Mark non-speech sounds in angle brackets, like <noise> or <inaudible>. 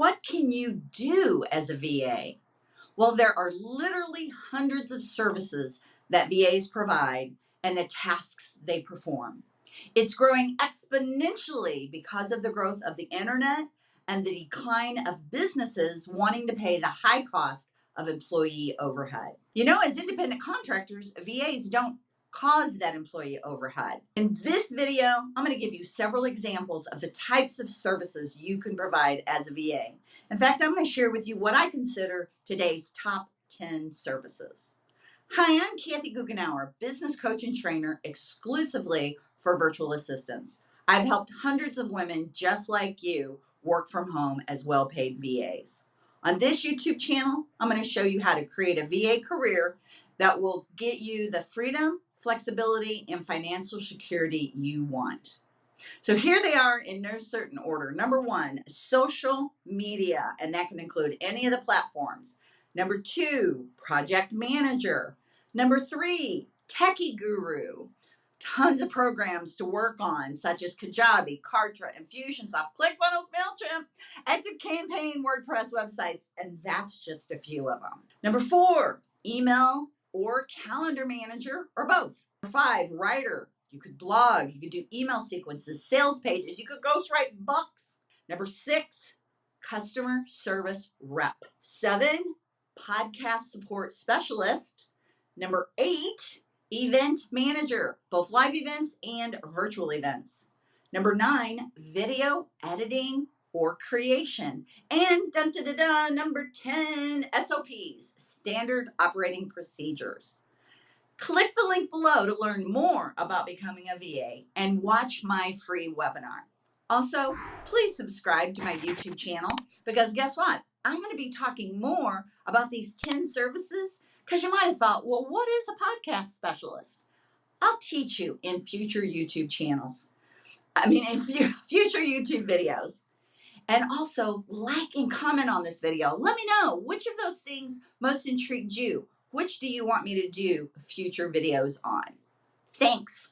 What can you do as a VA? Well, there are literally hundreds of services that VAs provide and the tasks they perform. It's growing exponentially because of the growth of the internet and the decline of businesses wanting to pay the high cost of employee overhead. You know, as independent contractors, VAs don't cause that employee overhead. In this video, I'm going to give you several examples of the types of services you can provide as a VA. In fact, I'm going to share with you what I consider today's top 10 services. Hi, I'm Kathy Goughenour, business coach and trainer exclusively for virtual assistants. I've helped hundreds of women just like you work from home as well paid VAs. On this YouTube channel, I'm going to show you how to create a VA career that will get you the freedom, flexibility, and financial security you want. So here they are in no certain order. Number one, social media, and that can include any of the platforms. Number two, project manager. Number three, techie guru. Tons of programs to work on, such as Kajabi, Kartra, Infusionsoft, ClickFunnels, MailChimp, ActiveCampaign, WordPress websites, and that's just a few of them. Number four, email or calendar manager or both. Number five, writer. You could blog, you could do email sequences, sales pages, you could ghostwrite books. Number six, customer service rep. Seven, podcast support specialist. Number eight, event manager, both live events and virtual events. Number nine, video editing or creation. And dun, dun, dun, number 10, SOPs, standard operating procedures. Click the link below to learn more about becoming a VA and watch my free webinar. Also, please subscribe to my YouTube channel because guess what? I'm going to be talking more about these 10 services because you might have thought, well, what is a podcast specialist? I'll teach you in future YouTube channels. I mean, in <laughs> future YouTube videos. And also like and comment on this video. Let me know which of those things most intrigued you. Which do you want me to do future videos on? Thanks.